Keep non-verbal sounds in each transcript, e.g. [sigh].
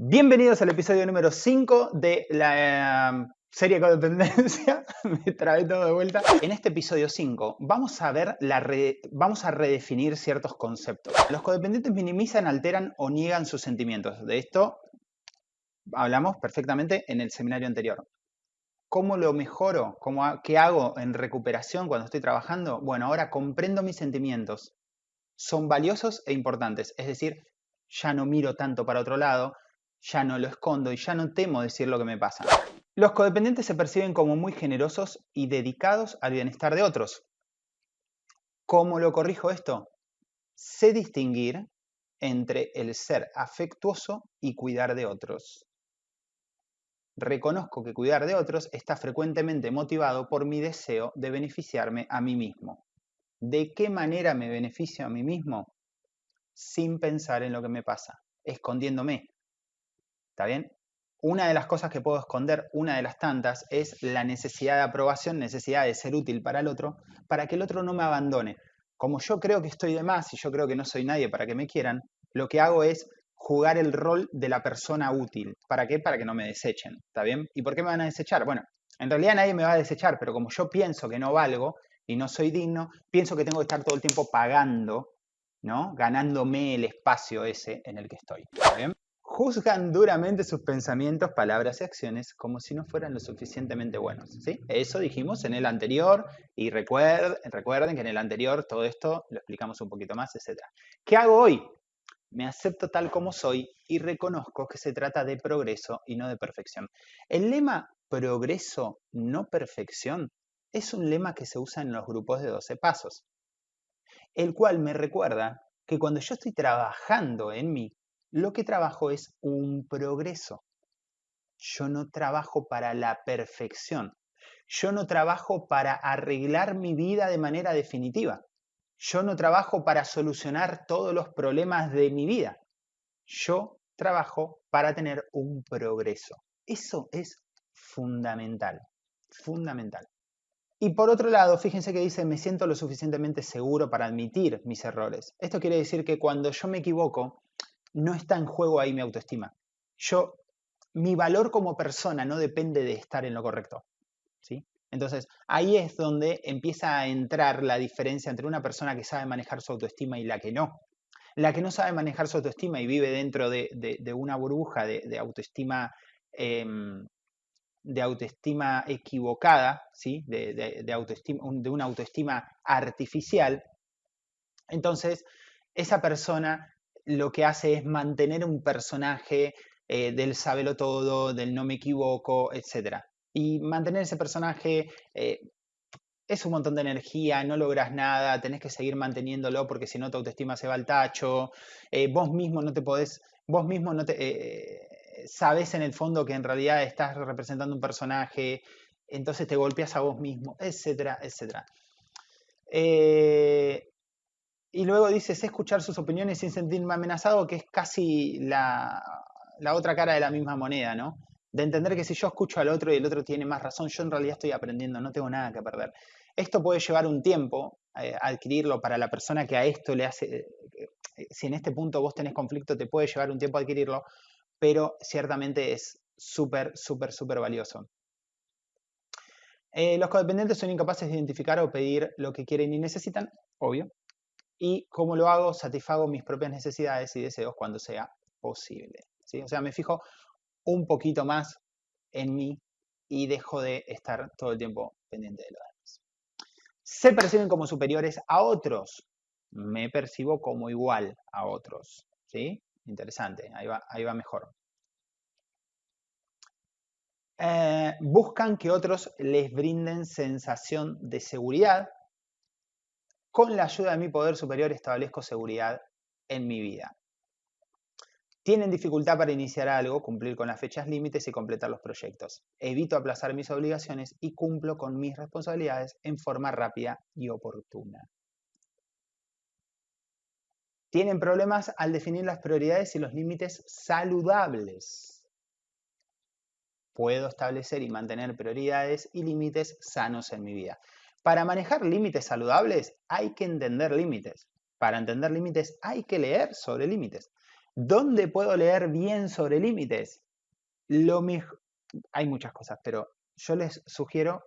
Bienvenidos al episodio número 5 de la eh, serie Codependencia. [laughs] Me trae todo de vuelta. En este episodio 5 vamos a ver la vamos a redefinir ciertos conceptos. Los codependientes minimizan, alteran o niegan sus sentimientos. De esto hablamos perfectamente en el seminario anterior. ¿Cómo lo mejoro? ¿Cómo, ¿Qué hago en recuperación cuando estoy trabajando? Bueno, ahora comprendo mis sentimientos. Son valiosos e importantes. Es decir, ya no miro tanto para otro lado, ya no lo escondo y ya no temo decir lo que me pasa. Los codependientes se perciben como muy generosos y dedicados al bienestar de otros. ¿Cómo lo corrijo esto? Sé distinguir entre el ser afectuoso y cuidar de otros. Reconozco que cuidar de otros está frecuentemente motivado por mi deseo de beneficiarme a mí mismo. ¿De qué manera me beneficio a mí mismo? Sin pensar en lo que me pasa, escondiéndome, ¿Está bien? Una de las cosas que puedo esconder, una de las tantas, es la necesidad de aprobación, necesidad de ser útil para el otro, para que el otro no me abandone. Como yo creo que estoy de más y yo creo que no soy nadie para que me quieran, lo que hago es jugar el rol de la persona útil. ¿Para qué? Para que no me desechen. ¿Está bien? ¿Y por qué me van a desechar? Bueno, en realidad nadie me va a desechar, pero como yo pienso que no valgo y no soy digno, pienso que tengo que estar todo el tiempo pagando, ¿no? Ganándome el espacio ese en el que estoy. ¿Está bien? Juzgan duramente sus pensamientos, palabras y acciones como si no fueran lo suficientemente buenos. ¿sí? Eso dijimos en el anterior y recuerden, recuerden que en el anterior todo esto lo explicamos un poquito más, etc. ¿Qué hago hoy? Me acepto tal como soy y reconozco que se trata de progreso y no de perfección. El lema progreso, no perfección, es un lema que se usa en los grupos de 12 pasos, el cual me recuerda que cuando yo estoy trabajando en mí, lo que trabajo es un progreso. Yo no trabajo para la perfección. Yo no trabajo para arreglar mi vida de manera definitiva. Yo no trabajo para solucionar todos los problemas de mi vida. Yo trabajo para tener un progreso. Eso es fundamental, fundamental. Y por otro lado, fíjense que dice, me siento lo suficientemente seguro para admitir mis errores. Esto quiere decir que cuando yo me equivoco, no está en juego ahí mi autoestima. Yo, mi valor como persona no depende de estar en lo correcto. ¿sí? Entonces, ahí es donde empieza a entrar la diferencia entre una persona que sabe manejar su autoestima y la que no. La que no sabe manejar su autoestima y vive dentro de, una burbuja de, autoestima, em, de autoestima equivocada, ¿sí? de, autoestima, de una autoestima artificial, entonces esa persona lo que hace es mantener un personaje eh, del sábelo todo, del no me equivoco, etc. Y mantener ese personaje eh, es un montón de energía, no logras nada, tenés que seguir manteniéndolo porque si no tu autoestima se va al tacho, eh, vos mismo no te podés, vos mismo no te... sabes en el fondo que en realidad estás representando un personaje, entonces te golpeas a vos mismo, etcétera, etcétera. Y luego dice, sé escuchar sus opiniones sin sentirme amenazado, que es casi la, otra cara de la misma moneda, ¿no? De entender que si yo escucho al otro y el otro tiene más razón, yo en realidad estoy aprendiendo, no tengo nada que perder. Esto puede llevar un tiempo eh, adquirirlo para la persona que a esto le hace, eh, eh, si en este punto vos tenés conflicto, te puede llevar un tiempo adquirirlo, pero ciertamente es súper, súper, súper valioso. los codependientes son incapaces de identificar o pedir lo que quieren y necesitan, obvio, y cómo lo hago, satisfago mis propias necesidades y deseos cuando sea posible. O sea, me fijo un poquito más en mí y dejo de estar todo el tiempo pendiente de los demás. Se perciben como superiores a otros. Me percibo como igual a otros. ¿sí? Interesante, ahí va, ahí va mejor. Eh, buscan que otros les brinden sensación de seguridad con la ayuda de mi poder superior establezco seguridad en mi vida. Tienen dificultad para iniciar algo, cumplir con las fechas límites y completar los proyectos. Evito aplazar mis obligaciones y cumplo con mis responsabilidades en forma rápida y oportuna. Tienen problemas al definir las prioridades y los límites saludables. Puedo establecer y mantener prioridades y límites sanos en mi vida. Para manejar límites saludables hay que entender límites. Para entender límites hay que leer sobre límites. ¿Dónde puedo leer bien sobre límites? Hay muchas cosas, pero yo les sugiero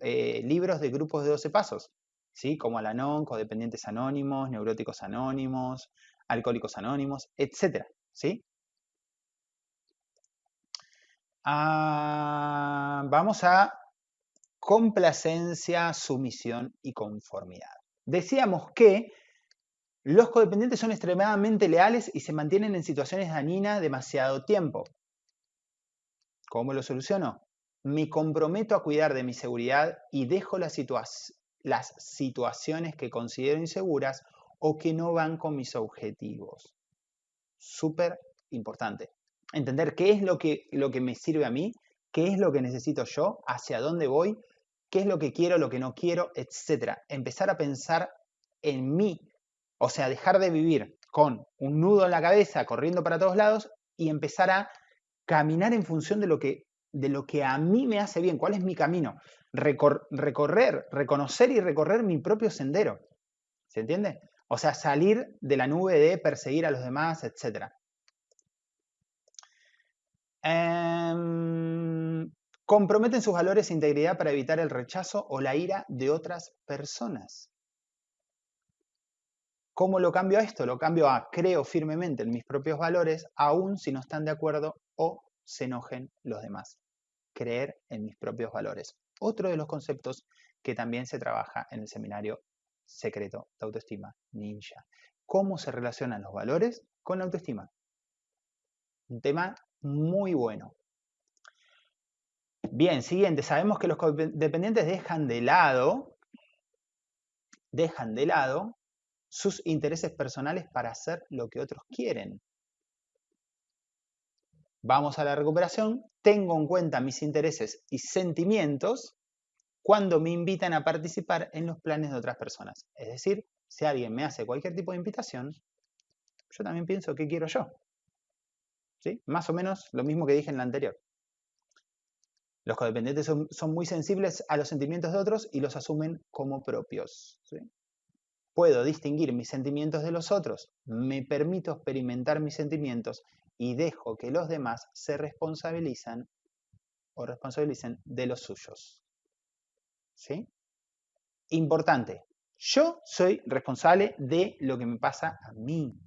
eh, libros de grupos de 12 pasos, ¿sí? como Alanon, Codependientes Anónimos, Neuróticos Anónimos, Alcohólicos Anónimos, etc. ¿sí? Ah, vamos a complacencia, sumisión y conformidad. Decíamos que los codependientes son extremadamente leales y se mantienen en situaciones dañinas demasiado tiempo. ¿Cómo lo soluciono? Me comprometo a cuidar de mi seguridad y dejo las, situaciones que considero inseguras o que no van con mis objetivos. Súper importante. Entender qué es lo que, lo que me sirve a mí, qué es lo que necesito yo, hacia dónde voy, qué es lo que quiero, lo que no quiero, etc. Empezar a pensar en mí, o sea, dejar de vivir con un nudo en la cabeza corriendo para todos lados y empezar a caminar en función de lo que, de lo que a mí me hace bien, cuál es mi camino, recorrer, reconocer y recorrer mi propio sendero. ¿Se entiende? O sea, salir de la nube de perseguir a los demás, etc. Em, comprometen sus valores e integridad para evitar el rechazo o la ira de otras personas. ¿Cómo lo cambio a esto? Lo cambio a creo firmemente en mis propios valores, aun si no están de acuerdo o se enojen los demás. Creer en mis propios valores. Otro de los conceptos que también se trabaja en el seminario secreto de autoestima ninja. ¿Cómo se relacionan los valores con la autoestima? Un tema muy bueno. Bien, siguiente. Sabemos que los dependientes dejan de lado, dejan de lado sus intereses personales para hacer lo que otros quieren. Vamos a la recuperación. Tengo en cuenta mis intereses y sentimientos cuando me invitan a participar en los planes de otras personas. Es decir, si alguien me hace cualquier tipo de invitación, yo también pienso qué quiero yo. ¿Sí? Más o menos lo mismo que dije en la anterior. Los codependientes son, muy sensibles a los sentimientos de otros y los asumen como propios. Puedo distinguir mis sentimientos de los otros, me permito experimentar mis sentimientos y dejo que los demás se responsabilizan o responsabilicen de los suyos. ¿Sí? Importante, yo soy responsable de lo que me pasa a mí.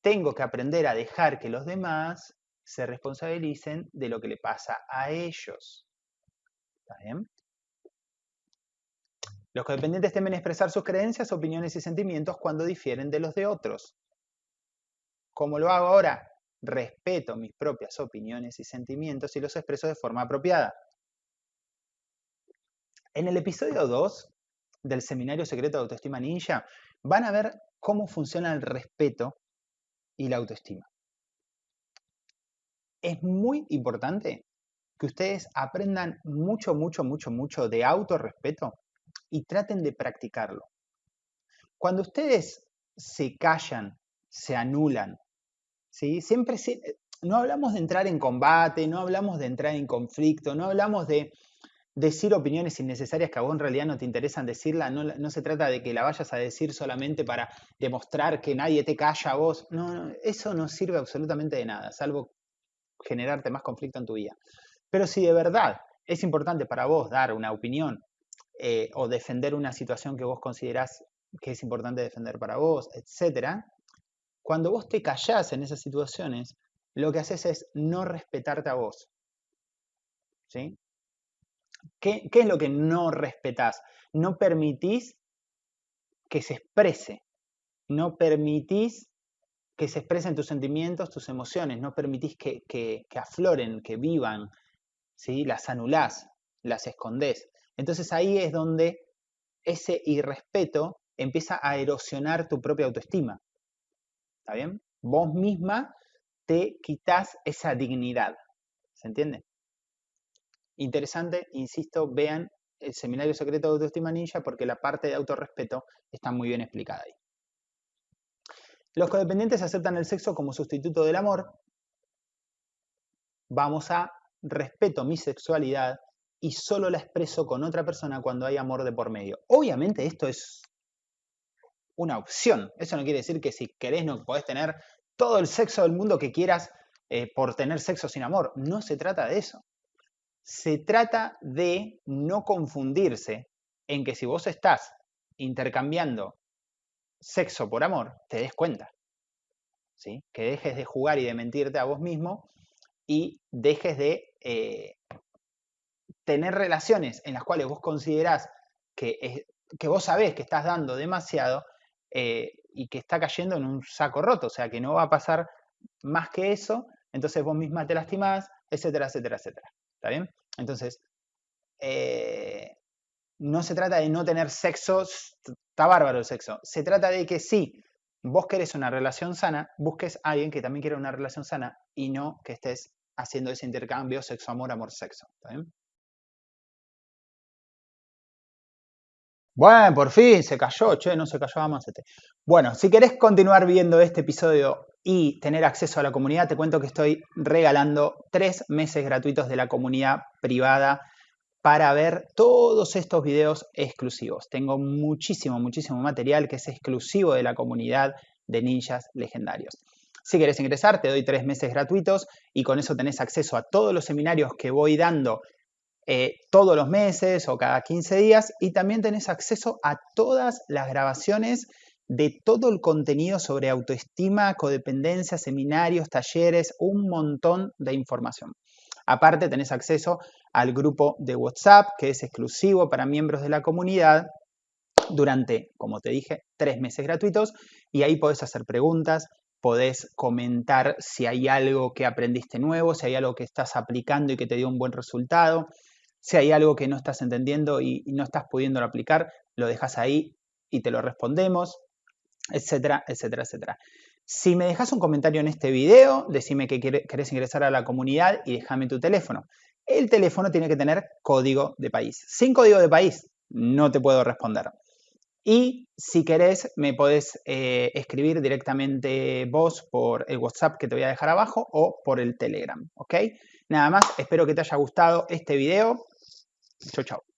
Tengo que aprender a dejar que los demás se responsabilicen de lo que le pasa a ellos. Los codependientes temen expresar sus creencias, opiniones y sentimientos cuando difieren de los de otros. ¿Cómo lo hago ahora? Respeto mis propias opiniones y sentimientos y los expreso de forma apropiada. En el episodio 2 del Seminario Secreto de Autoestima Ninja van a ver cómo funciona el respeto y la autoestima. Es muy importante que ustedes aprendan mucho, mucho, mucho, mucho de autorrespeto y traten de practicarlo. Cuando ustedes se callan, se anulan, ¿sí? siempre no hablamos de entrar en combate, no hablamos de entrar en conflicto, no hablamos de decir opiniones innecesarias que a vos en realidad no te interesan decirla, no, se trata de que la vayas a decir solamente para demostrar que nadie te calla a vos, no, eso no sirve absolutamente de nada, salvo generarte más conflicto en tu vida. Pero si de verdad es importante para vos dar una opinión eh, o defender una situación que vos considerás que es importante defender para vos, etc., cuando vos te callás en esas situaciones, lo que haces es no respetarte a vos. ¿Sí? ¿Qué, es lo que no respetás? No permitís que se exprese, no permitís que se expresen tus sentimientos, tus emociones, no permitís que, que, afloren, que vivan, ¿sí? las anulás, las escondés. Entonces ahí es donde ese irrespeto empieza a erosionar tu propia autoestima. ¿Está bien? Vos misma te quitas esa dignidad. ¿Se entiende? Interesante, insisto, vean el Seminario Secreto de Autoestima Ninja porque la parte de autorrespeto está muy bien explicada ahí. Los codependientes aceptan el sexo como sustituto del amor. Vamos a respeto mi sexualidad y solo la expreso con otra persona cuando hay amor de por medio. Obviamente esto es una opción. Eso no quiere decir que si querés no podés tener todo el sexo del mundo que quieras eh, por tener sexo sin amor. No se trata de eso. Se trata de no confundirse en que si vos estás intercambiando sexo por amor, te des cuenta. ¿sí? Que dejes de jugar y de mentirte a vos mismo y dejes de eh, tener relaciones en las cuales vos considerás que, que vos sabés que estás dando demasiado eh, y que está cayendo en un saco roto, o sea, que no va a pasar más que eso, entonces vos misma te lastimás, etcétera, etcétera, etcétera. ¿Está bien? Entonces, eh, no se trata de no tener sexo, está bárbaro el sexo, se trata de que sí, vos querés una relación sana, busques a alguien que también quiera una relación sana y no que estés haciendo ese intercambio sexo-amor, amor-sexo. Bueno, por fin se cayó, che, no se cayó Amacete. Bueno, si querés continuar viendo este episodio y tener acceso a la comunidad, te cuento que estoy regalando tres meses gratuitos de la comunidad privada para ver todos estos videos exclusivos. Tengo muchísimo, muchísimo material que es exclusivo de la comunidad de ninjas legendarios. Si querés ingresar, te doy tres meses gratuitos y con eso tenés acceso a todos los seminarios que voy dando eh, todos los meses o cada 15 días y también tenés acceso a todas las grabaciones de todo el contenido sobre autoestima, codependencia, seminarios, talleres, un montón de información. Aparte tenés acceso al grupo de WhatsApp que es exclusivo para miembros de la comunidad durante, como te dije, tres meses gratuitos y ahí podés hacer preguntas, podés comentar si hay algo que aprendiste nuevo, si hay algo que estás aplicando y que te dio un buen resultado, si hay algo que no estás entendiendo y, no estás pudiendo aplicar, lo dejas ahí y te lo respondemos, etcétera, etcétera, etcétera. Si me dejas un comentario en este video, decime que querés ingresar a la comunidad y déjame tu teléfono. El teléfono tiene que tener código de país. Sin código de país no te puedo responder. Y si querés, me podés eh, escribir directamente vos por el WhatsApp que te voy a dejar abajo o por el Telegram, ¿ok? Nada más, espero que te haya gustado este video. Chau, chau.